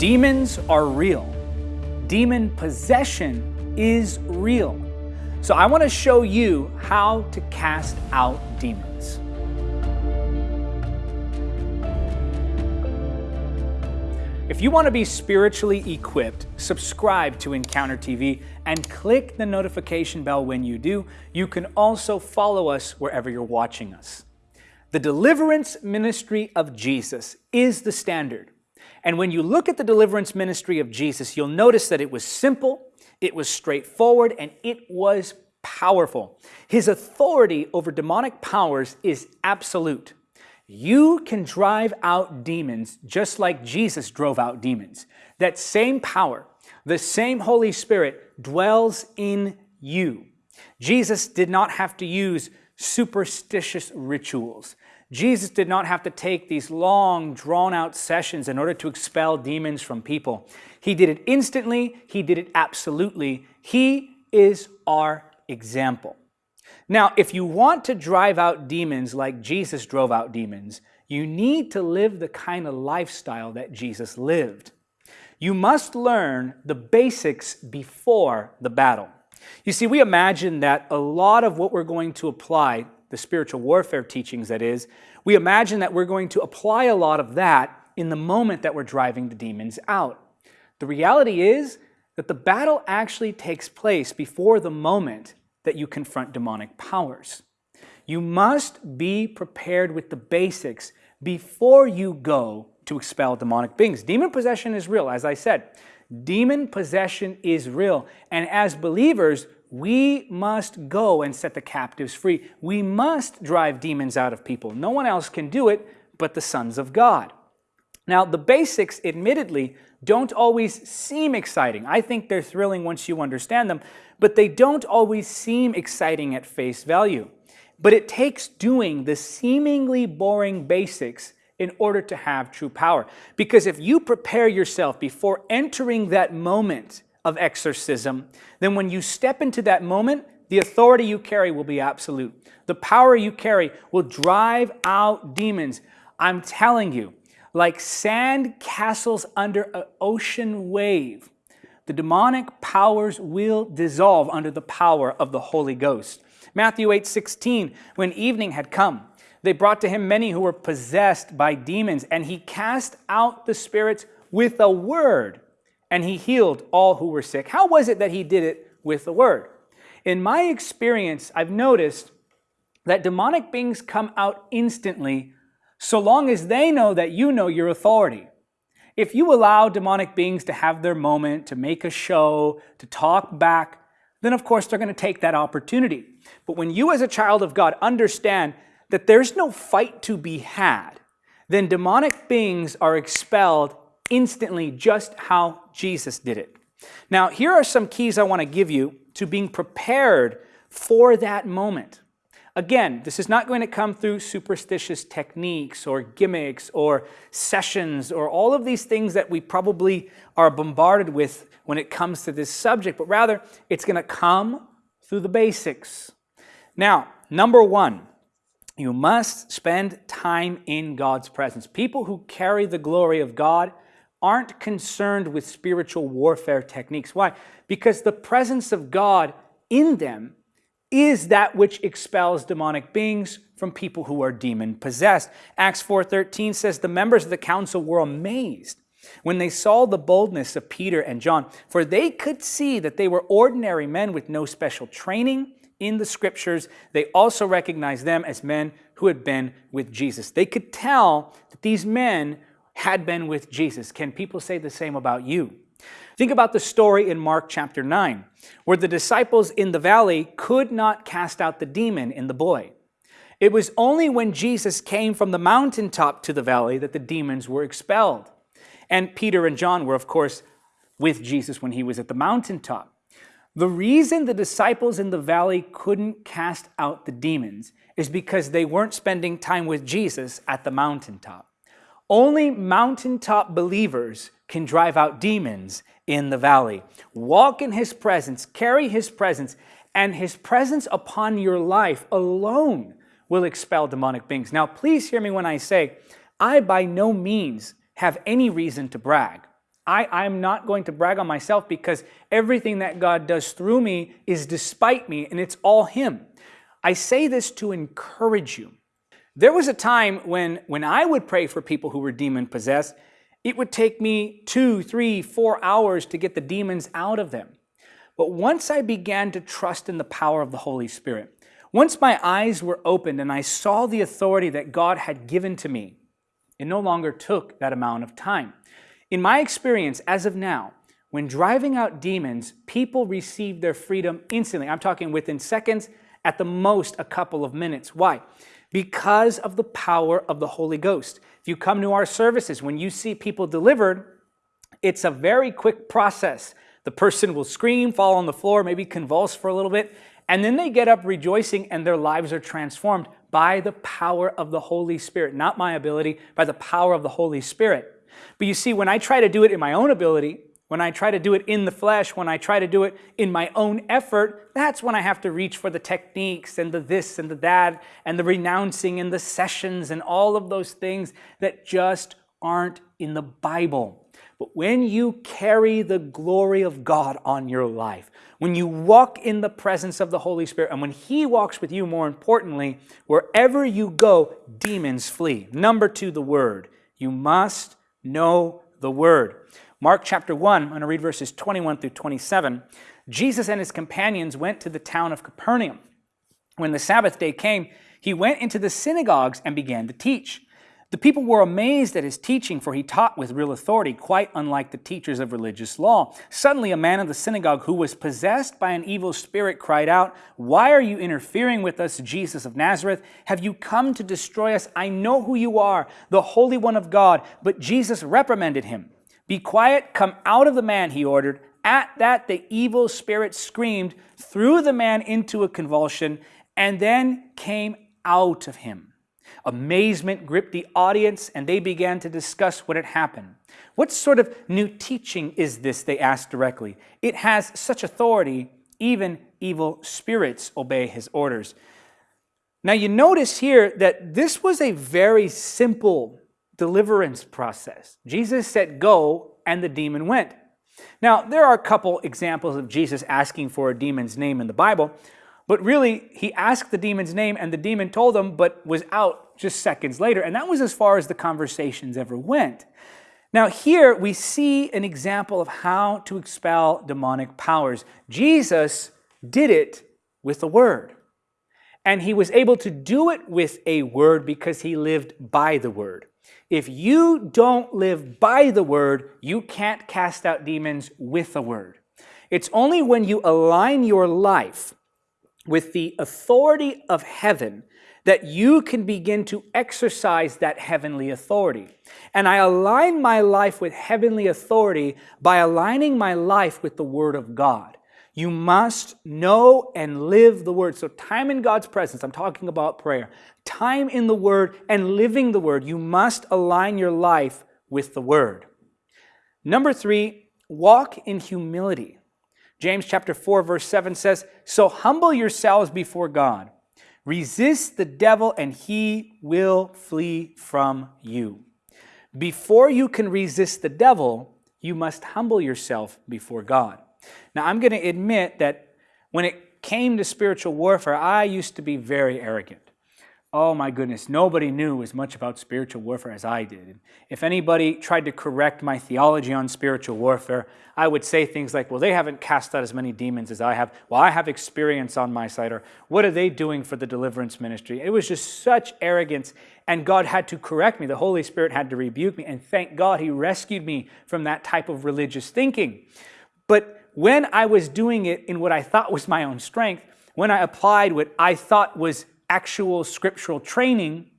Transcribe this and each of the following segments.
Demons are real. Demon possession is real. So I want to show you how to cast out demons. If you want to be spiritually equipped, subscribe to Encounter TV and click the notification bell when you do. You can also follow us wherever you're watching us. The deliverance ministry of Jesus is the standard. And when you look at the deliverance ministry of Jesus, you'll notice that it was simple, it was straightforward, and it was powerful. His authority over demonic powers is absolute. You can drive out demons just like Jesus drove out demons. That same power, the same Holy Spirit dwells in you. Jesus did not have to use superstitious rituals. Jesus did not have to take these long, drawn out sessions in order to expel demons from people. He did it instantly, he did it absolutely. He is our example. Now, if you want to drive out demons like Jesus drove out demons, you need to live the kind of lifestyle that Jesus lived. You must learn the basics before the battle. You see, we imagine that a lot of what we're going to apply, the spiritual warfare teachings that is, we imagine that we're going to apply a lot of that in the moment that we're driving the demons out. The reality is that the battle actually takes place before the moment that you confront demonic powers. You must be prepared with the basics before you go to expel demonic beings. Demon possession is real, as I said. Demon possession is real. And as believers, we must go and set the captives free. We must drive demons out of people. No one else can do it but the sons of God. Now, the basics, admittedly, don't always seem exciting. I think they're thrilling once you understand them, but they don't always seem exciting at face value. But it takes doing the seemingly boring basics in order to have true power. Because if you prepare yourself before entering that moment of exorcism, then when you step into that moment, the authority you carry will be absolute. The power you carry will drive out demons. I'm telling you, like sand castles under an ocean wave, the demonic powers will dissolve under the power of the Holy Ghost. Matthew 8, 16, when evening had come, they brought to him many who were possessed by demons, and he cast out the spirits with a word, and he healed all who were sick. How was it that he did it with the word? In my experience, I've noticed that demonic beings come out instantly so long as they know that you know your authority. If you allow demonic beings to have their moment, to make a show, to talk back, then of course they're going to take that opportunity. But when you as a child of God understand that there's no fight to be had, then demonic beings are expelled instantly just how Jesus did it. Now, here are some keys I want to give you to being prepared for that moment. Again, this is not going to come through superstitious techniques or gimmicks or sessions or all of these things that we probably are bombarded with when it comes to this subject, but rather it's going to come through the basics. Now, number one, you must spend time in God's presence. People who carry the glory of God aren't concerned with spiritual warfare techniques. Why? Because the presence of God in them is that which expels demonic beings from people who are demon possessed. Acts 4:13 says the members of the council were amazed when they saw the boldness of Peter and John, for they could see that they were ordinary men with no special training in the scriptures. They also recognized them as men who had been with Jesus. They could tell that these men had been with Jesus. Can people say the same about you? Think about the story in Mark chapter 9, where the disciples in the valley could not cast out the demon in the boy. It was only when Jesus came from the mountaintop to the valley that the demons were expelled. And Peter and John were, of course, with Jesus when he was at the mountaintop. The reason the disciples in the valley couldn't cast out the demons is because they weren't spending time with Jesus at the mountaintop. Only mountaintop believers can drive out demons in the valley. Walk in his presence, carry his presence, and his presence upon your life alone will expel demonic beings. Now, please hear me when I say, I by no means have any reason to brag. I, I'm not going to brag on myself because everything that God does through me is despite me and it's all Him. I say this to encourage you. There was a time when, when I would pray for people who were demon possessed, it would take me two, three, four hours to get the demons out of them. But once I began to trust in the power of the Holy Spirit, once my eyes were opened and I saw the authority that God had given to me, it no longer took that amount of time. In my experience, as of now, when driving out demons, people receive their freedom instantly. I'm talking within seconds, at the most a couple of minutes. Why? Because of the power of the Holy Ghost. If you come to our services, when you see people delivered, it's a very quick process. The person will scream, fall on the floor, maybe convulse for a little bit, and then they get up rejoicing and their lives are transformed by the power of the Holy Spirit, not my ability, by the power of the Holy Spirit. But you see, when I try to do it in my own ability, when I try to do it in the flesh, when I try to do it in my own effort, that's when I have to reach for the techniques and the this and the that and the renouncing and the sessions and all of those things that just aren't in the Bible. But when you carry the glory of God on your life, when you walk in the presence of the Holy Spirit, and when He walks with you, more importantly, wherever you go, demons flee. Number two, the Word. You must know the Word. Mark chapter 1, I'm going to read verses 21 through 27. Jesus and his companions went to the town of Capernaum. When the Sabbath day came, he went into the synagogues and began to teach. The people were amazed at his teaching, for he taught with real authority, quite unlike the teachers of religious law. Suddenly, a man of the synagogue who was possessed by an evil spirit cried out, Why are you interfering with us, Jesus of Nazareth? Have you come to destroy us? I know who you are, the Holy One of God. But Jesus reprimanded him. Be quiet, come out of the man, he ordered. At that, the evil spirit screamed, threw the man into a convulsion, and then came out of him. Amazement gripped the audience and they began to discuss what had happened. What sort of new teaching is this? They asked directly. It has such authority, even evil spirits obey his orders. Now, you notice here that this was a very simple deliverance process. Jesus said, Go, and the demon went. Now, there are a couple examples of Jesus asking for a demon's name in the Bible, but really, he asked the demon's name, and the demon told him, but was out just seconds later. And that was as far as the conversations ever went. Now, here we see an example of how to expel demonic powers. Jesus did it with the word. And he was able to do it with a word because he lived by the word. If you don't live by the word, you can't cast out demons with a word. It's only when you align your life with the authority of heaven that you can begin to exercise that heavenly authority. And I align my life with heavenly authority by aligning my life with the Word of God. You must know and live the Word. So, time in God's presence, I'm talking about prayer, time in the Word and living the Word. You must align your life with the Word. Number three, walk in humility. James chapter 4, verse 7 says, So humble yourselves before God Resist the devil and he will flee from you. Before you can resist the devil, you must humble yourself before God. Now, I'm going to admit that when it came to spiritual warfare, I used to be very arrogant oh my goodness, nobody knew as much about spiritual warfare as I did. If anybody tried to correct my theology on spiritual warfare, I would say things like, well, they haven't cast out as many demons as I have. Well, I have experience on my side. Or what are they doing for the deliverance ministry? It was just such arrogance. And God had to correct me. The Holy Spirit had to rebuke me. And thank God He rescued me from that type of religious thinking. But when I was doing it in what I thought was my own strength, when I applied what I thought was actual scriptural training,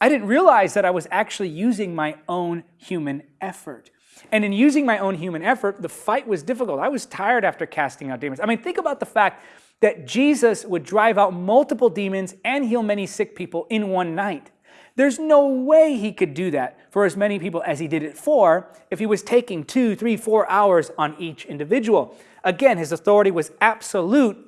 I didn't realize that I was actually using my own human effort. And in using my own human effort, the fight was difficult. I was tired after casting out demons. I mean, think about the fact that Jesus would drive out multiple demons and heal many sick people in one night. There's no way he could do that for as many people as he did it for if he was taking two, three, four hours on each individual. Again, his authority was absolute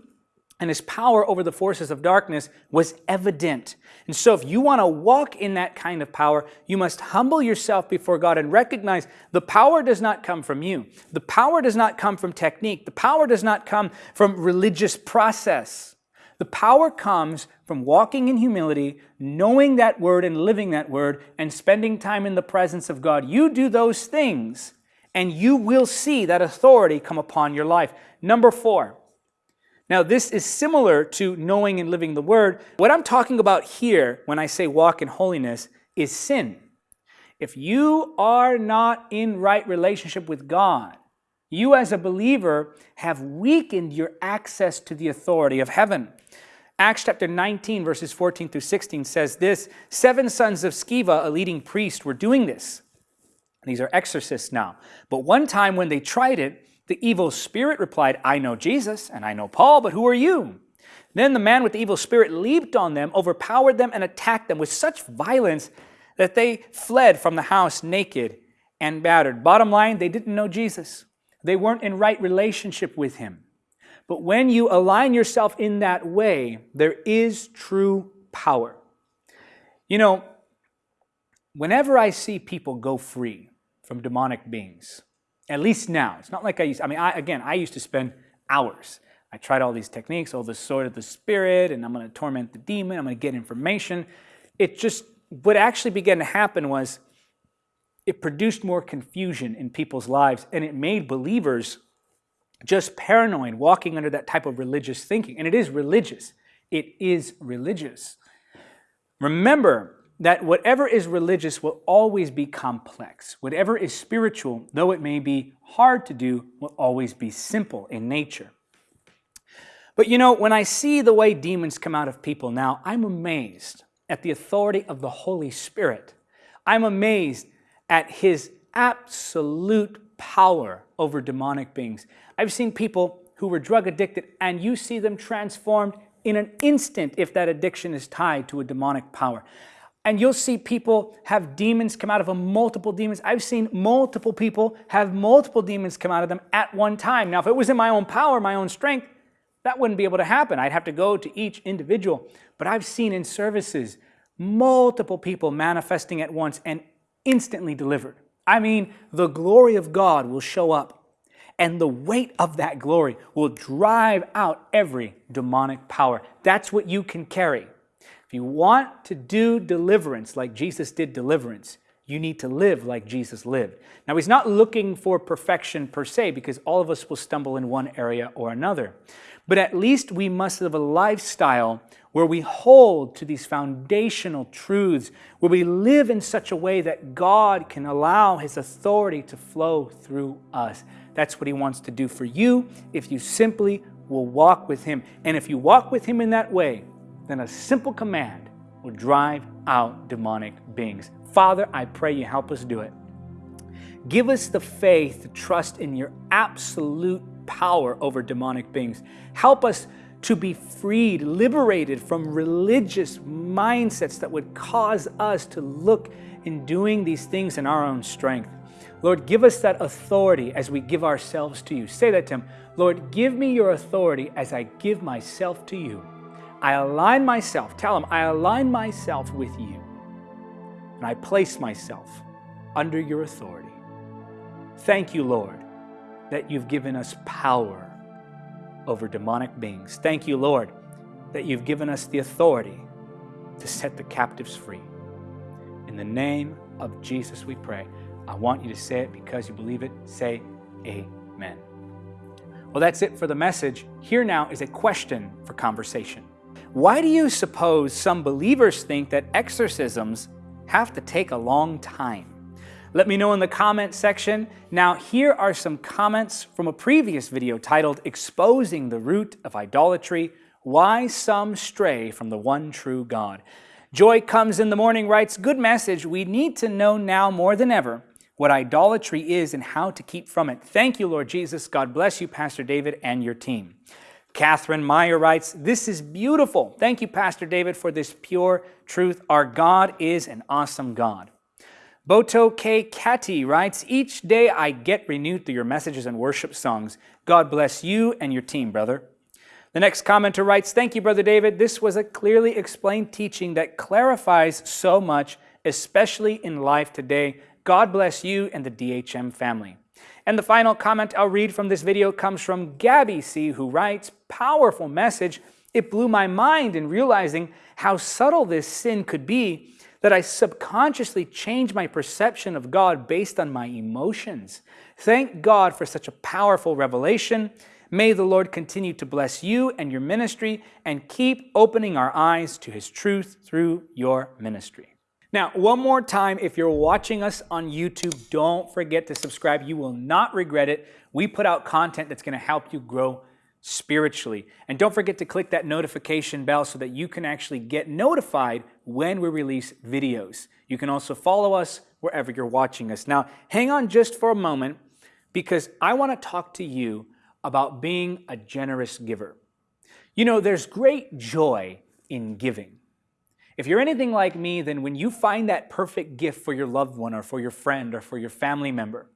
and his power over the forces of darkness was evident. And so, if you want to walk in that kind of power, you must humble yourself before God and recognize the power does not come from you. The power does not come from technique. The power does not come from religious process. The power comes from walking in humility, knowing that word and living that word, and spending time in the presence of God. You do those things, and you will see that authority come upon your life. Number four, now, this is similar to knowing and living the word. What I'm talking about here when I say walk in holiness is sin. If you are not in right relationship with God, you as a believer have weakened your access to the authority of heaven. Acts chapter 19, verses 14 through 16 says this Seven sons of Sceva, a leading priest, were doing this. These are exorcists now. But one time when they tried it, the evil spirit replied, I know Jesus and I know Paul, but who are you? Then the man with the evil spirit leaped on them, overpowered them, and attacked them with such violence that they fled from the house naked and battered. Bottom line, they didn't know Jesus. They weren't in right relationship with him. But when you align yourself in that way, there is true power. You know, whenever I see people go free from demonic beings, at least now. It's not like I used, I mean, I, again, I used to spend hours. I tried all these techniques, all the sword of the spirit, and I'm going to torment the demon, I'm going to get information. It just, what actually began to happen was it produced more confusion in people's lives, and it made believers just paranoid, walking under that type of religious thinking. And it is religious. It is religious. Remember, that whatever is religious will always be complex. Whatever is spiritual, though it may be hard to do, will always be simple in nature. But you know, when I see the way demons come out of people now, I'm amazed at the authority of the Holy Spirit. I'm amazed at his absolute power over demonic beings. I've seen people who were drug addicted and you see them transformed in an instant if that addiction is tied to a demonic power. And you'll see people have demons come out of them, multiple demons. I've seen multiple people have multiple demons come out of them at one time. Now, if it was in my own power, my own strength, that wouldn't be able to happen. I'd have to go to each individual. But I've seen in services multiple people manifesting at once and instantly delivered. I mean, the glory of God will show up, and the weight of that glory will drive out every demonic power. That's what you can carry. If you want to do deliverance like Jesus did deliverance, you need to live like Jesus lived. Now, he's not looking for perfection per se because all of us will stumble in one area or another. But at least we must live a lifestyle where we hold to these foundational truths, where we live in such a way that God can allow His authority to flow through us. That's what He wants to do for you if you simply will walk with Him. And if you walk with Him in that way, then a simple command will drive out demonic beings. Father, I pray you help us do it. Give us the faith to trust in your absolute power over demonic beings. Help us to be freed, liberated from religious mindsets that would cause us to look in doing these things in our own strength. Lord, give us that authority as we give ourselves to you. Say that to him. Lord, give me your authority as I give myself to you. I align myself, tell him, I align myself with you, and I place myself under your authority. Thank you, Lord, that you've given us power over demonic beings. Thank you, Lord, that you've given us the authority to set the captives free. In the name of Jesus, we pray. I want you to say it because you believe it. Say amen. Well, that's it for the message. Here now is a question for conversation. Why do you suppose some believers think that exorcisms have to take a long time? Let me know in the comment section. Now, here are some comments from a previous video titled Exposing the Root of Idolatry Why Some Stray from the One True God. Joy Comes in the Morning writes, Good message. We need to know now more than ever what idolatry is and how to keep from it. Thank you, Lord Jesus. God bless you, Pastor David, and your team. Catherine Meyer writes, This is beautiful. Thank you, Pastor David, for this pure truth. Our God is an awesome God. Boto K. Kati writes, Each day I get renewed through your messages and worship songs. God bless you and your team, brother. The next commenter writes, Thank you, Brother David. This was a clearly explained teaching that clarifies so much, especially in life today. God bless you and the DHM family. And the final comment I'll read from this video comes from Gabby C., who writes, Powerful message. It blew my mind in realizing how subtle this sin could be that I subconsciously changed my perception of God based on my emotions. Thank God for such a powerful revelation. May the Lord continue to bless you and your ministry and keep opening our eyes to His truth through your ministry. Now, one more time, if you're watching us on YouTube, don't forget to subscribe. You will not regret it. We put out content that's going to help you grow spiritually. And don't forget to click that notification bell so that you can actually get notified when we release videos. You can also follow us wherever you're watching us. Now, hang on just for a moment because I want to talk to you about being a generous giver. You know, there's great joy in giving. If you're anything like me, then when you find that perfect gift for your loved one or for your friend or for your family member,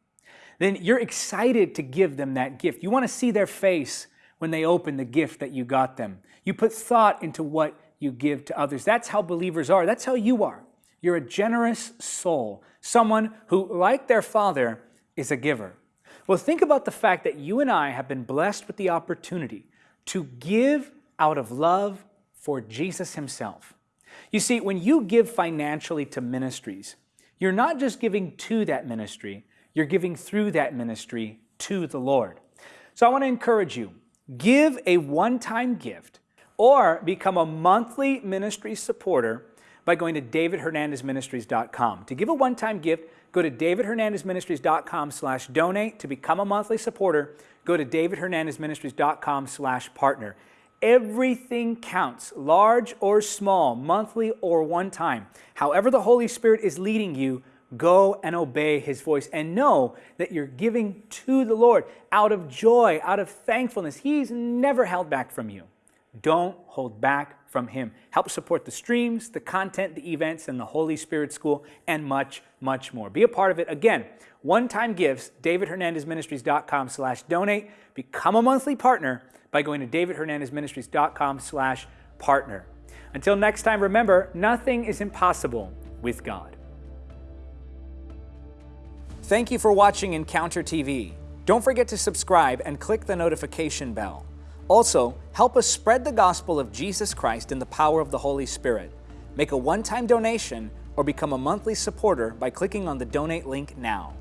then you're excited to give them that gift. You want to see their face when they open the gift that you got them. You put thought into what you give to others. That's how believers are. That's how you are. You're a generous soul, someone who, like their father, is a giver. Well, think about the fact that you and I have been blessed with the opportunity to give out of love for Jesus himself. You see, when you give financially to ministries, you're not just giving to that ministry, you're giving through that ministry to the Lord. So I want to encourage you, give a one-time gift or become a monthly ministry supporter by going to davidhernandezministries.com. To give a one-time gift, go to davidhernandezministries.com slash donate. To become a monthly supporter, go to davidhernandezministries.com slash partner. Everything counts, large or small, monthly or one time. However the Holy Spirit is leading you, go and obey his voice and know that you're giving to the Lord out of joy, out of thankfulness. He's never held back from you. Don't hold back from him. Help support the streams, the content, the events, and the Holy Spirit School, and much, much more. Be a part of it. Again, one-time gifts, davidhernandezministries.com slash donate. Become a monthly partner by going to davidhernandezministries.com slash partner. Until next time, remember, nothing is impossible with God. Thank you for watching Encounter TV. Don't forget to subscribe and click the notification bell. Also, help us spread the gospel of Jesus Christ in the power of the Holy Spirit. Make a one-time donation or become a monthly supporter by clicking on the donate link now.